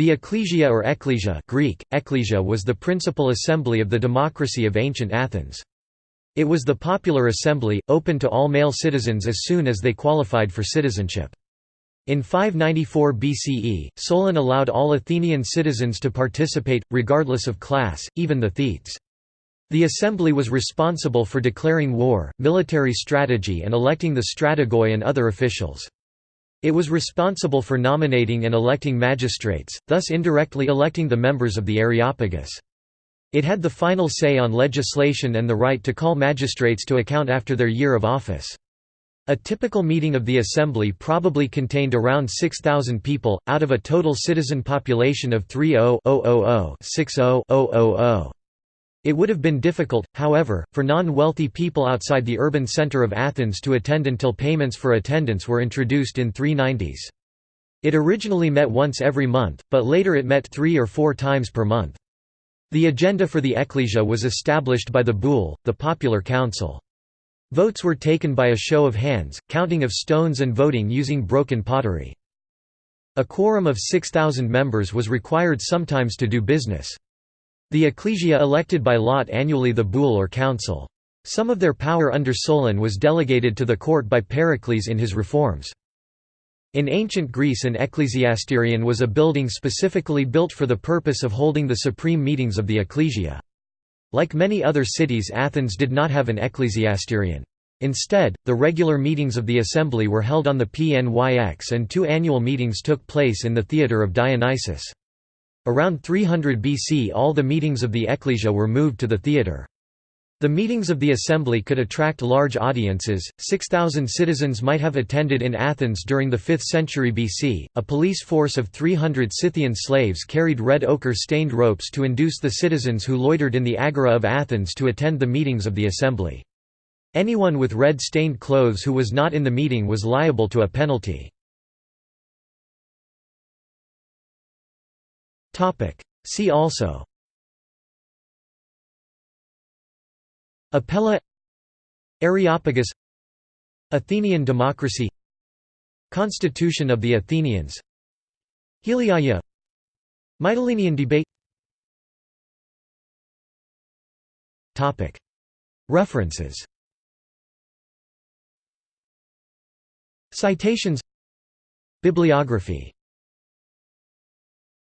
The ecclesia or ecclesia Greek, ecclesia was the principal assembly of the democracy of ancient Athens. It was the popular assembly, open to all male citizens as soon as they qualified for citizenship. In 594 BCE, Solon allowed all Athenian citizens to participate, regardless of class, even the Thetes. The assembly was responsible for declaring war, military strategy and electing the strategoi and other officials. It was responsible for nominating and electing magistrates, thus indirectly electing the members of the Areopagus. It had the final say on legislation and the right to call magistrates to account after their year of office. A typical meeting of the assembly probably contained around 6,000 people, out of a total citizen population of 30,000-60,000. It would have been difficult, however, for non-wealthy people outside the urban center of Athens to attend until payments for attendance were introduced in 390s. It originally met once every month, but later it met three or four times per month. The agenda for the ecclesia was established by the boule, the popular council. Votes were taken by a show of hands, counting of stones and voting using broken pottery. A quorum of 6,000 members was required sometimes to do business. The ecclesia elected by lot annually the boule or council. Some of their power under Solon was delegated to the court by Pericles in his reforms. In ancient Greece an ecclesiasterion was a building specifically built for the purpose of holding the supreme meetings of the ecclesia. Like many other cities Athens did not have an ecclesiasterion. Instead, the regular meetings of the assembly were held on the Pnyx and two annual meetings took place in the theatre of Dionysus. Around 300 BC all the meetings of the ecclesia were moved to the theatre. The meetings of the assembly could attract large audiences. 6,000 citizens might have attended in Athens during the 5th century BC. A police force of 300 Scythian slaves carried red ochre stained ropes to induce the citizens who loitered in the agora of Athens to attend the meetings of the assembly. Anyone with red stained clothes who was not in the meeting was liable to a penalty. See also. Apella Areopagus. Athenian democracy. Constitution of the Athenians. Heliaia Mytilenean debate. References. Citations. Bibliography